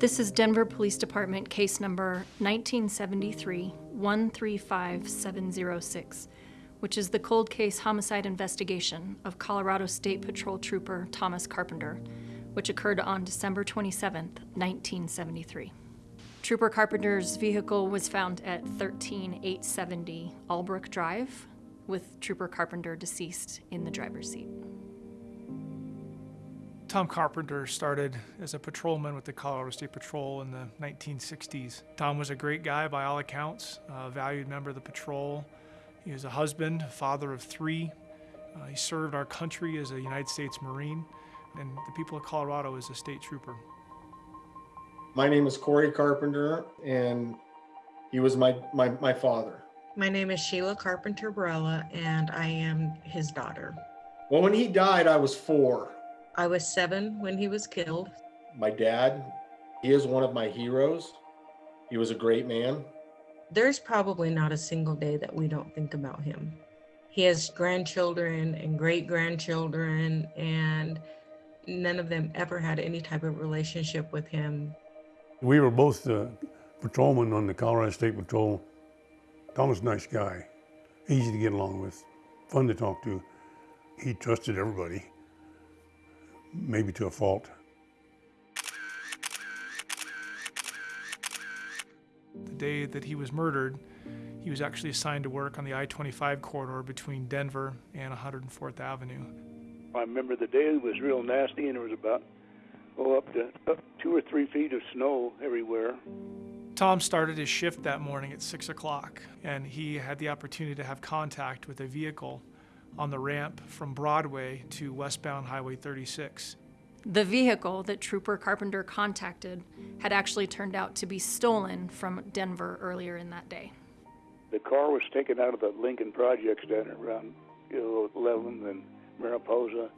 This is Denver Police Department case number 1973-135706, which is the cold case homicide investigation of Colorado State Patrol Trooper Thomas Carpenter, which occurred on December 27, 1973. Trooper Carpenter's vehicle was found at 13870 Albrook Drive, with Trooper Carpenter deceased in the driver's seat. Tom Carpenter started as a patrolman with the Colorado State Patrol in the 1960s. Tom was a great guy by all accounts, a valued member of the patrol. He was a husband, a father of three. Uh, he served our country as a United States Marine and the people of Colorado as a state trooper. My name is Corey Carpenter, and he was my, my, my father. My name is Sheila Carpenter Barella, and I am his daughter. Well, when he died, I was four. I was seven when he was killed. My dad, he is one of my heroes. He was a great man. There's probably not a single day that we don't think about him. He has grandchildren and great grandchildren, and none of them ever had any type of relationship with him. We were both uh, patrolmen on the Colorado State Patrol. Tom was a nice guy, easy to get along with, fun to talk to. He trusted everybody, maybe to a fault. The day that he was murdered, he was actually assigned to work on the I-25 corridor between Denver and 104th Avenue. I remember the day was real nasty and there was about, oh, up to up two or three feet of snow everywhere. Tom started his shift that morning at 6 o'clock, and he had the opportunity to have contact with a vehicle on the ramp from Broadway to westbound Highway 36. The vehicle that Trooper Carpenter contacted had actually turned out to be stolen from Denver earlier in that day. The car was taken out of the Lincoln Projects down around you 11 and Mariposa.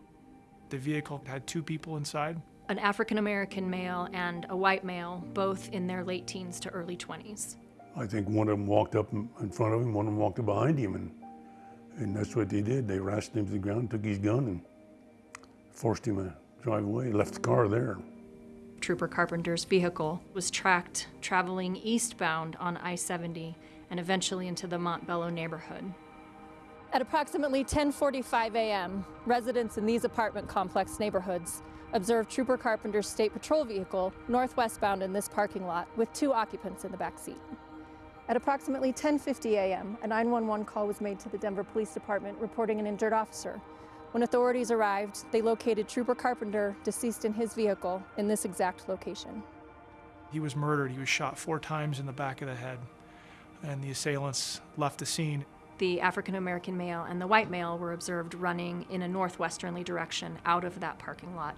The vehicle had two people inside. An African American male and a white male, both in their late teens to early 20s. I think one of them walked up in in front of him, one of them walked up behind him, and, and that's what they did. They rashed him to the ground, took his gun, and forced him to drive away, left the car there. Trooper Carpenter's vehicle was tracked traveling eastbound on I 70 and eventually into the Montbello neighborhood. At approximately 10:45 a.m., residents in these apartment complex neighborhoods observed Trooper Carpenter's state patrol vehicle northwestbound in this parking lot with two occupants in the back seat. At approximately 10:50 a.m., a 911 call was made to the Denver Police Department reporting an injured officer. When authorities arrived, they located Trooper Carpenter deceased in his vehicle in this exact location. He was murdered. He was shot four times in the back of the head, and the assailants left the scene. The African American male and the white male were observed running in a northwesterly direction out of that parking lot.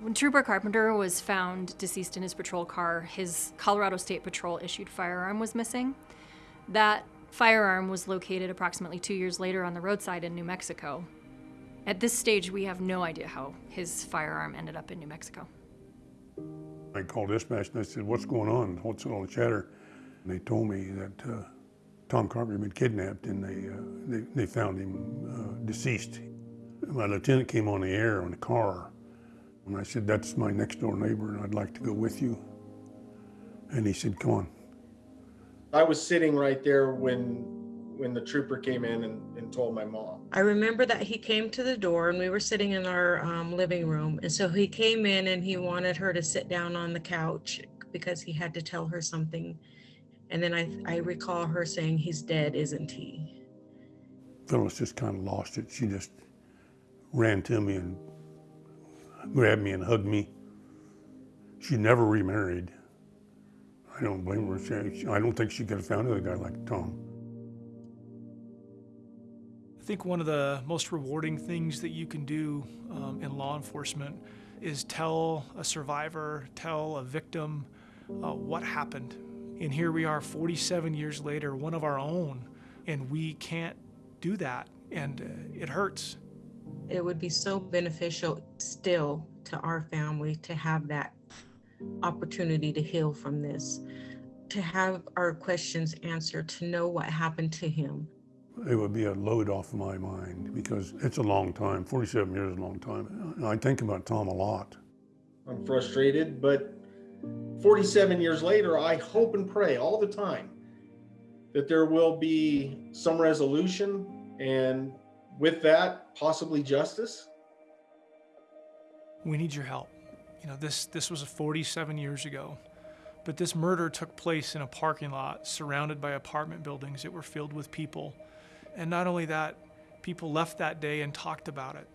When Trooper Carpenter was found deceased in his patrol car, his Colorado State Patrol issued firearm was missing. That firearm was located approximately two years later on the roadside in New Mexico. At this stage, we have no idea how his firearm ended up in New Mexico. I called dispatch and I said, what's going on? What's all the chatter? And they told me that uh, Tom Carpenter had been kidnapped and they, uh, they, they found him uh, deceased. My lieutenant came on the air on the car and I said, that's my next door neighbor and I'd like to go with you. And he said, come on. I was sitting right there when when the trooper came in and, and told my mom. I remember that he came to the door and we were sitting in our um, living room. And so he came in and he wanted her to sit down on the couch because he had to tell her something. And then I, I recall her saying, He's dead, isn't he? Phyllis just kind of lost it. She just ran to me and grabbed me and hugged me. She never remarried. I don't blame her. She, I don't think she could have found another guy like Tom. I think one of the most rewarding things that you can do um, in law enforcement is tell a survivor, tell a victim uh, what happened. And here we are 47 years later, one of our own, and we can't do that. And uh, it hurts. It would be so beneficial still to our family to have that opportunity to heal from this, to have our questions answered, to know what happened to him. It would be a load off my mind because it's a long time. 47 years is a long time. I think about Tom a lot. I'm frustrated, but 47 years later, I hope and pray all the time that there will be some resolution and with that, possibly justice. We need your help. You know, this this was 47 years ago, but this murder took place in a parking lot surrounded by apartment buildings that were filled with people. And not only that, people left that day and talked about it.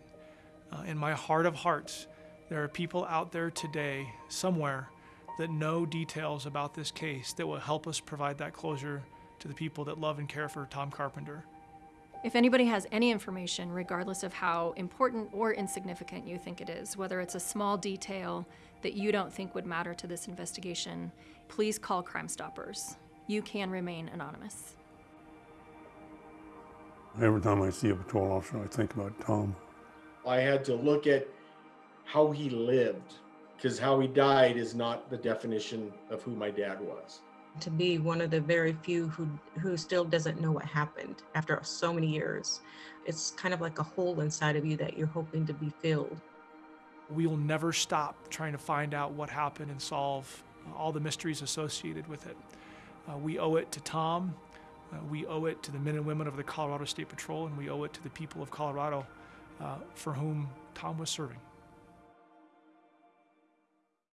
Uh, in my heart of hearts, there are people out there today, somewhere, that know details about this case that will help us provide that closure to the people that love and care for Tom Carpenter. If anybody has any information, regardless of how important or insignificant you think it is, whether it's a small detail that you don't think would matter to this investigation, please call Crime Stoppers. You can remain anonymous. Every time I see a patrol officer, I think about Tom. I had to look at how he lived because how he died is not the definition of who my dad was. To be one of the very few who who still doesn't know what happened after so many years, it's kind of like a hole inside of you that you're hoping to be filled. We will never stop trying to find out what happened and solve all the mysteries associated with it. Uh, we owe it to Tom. Uh, we owe it to the men and women of the Colorado State Patrol, and we owe it to the people of Colorado uh, for whom Tom was serving.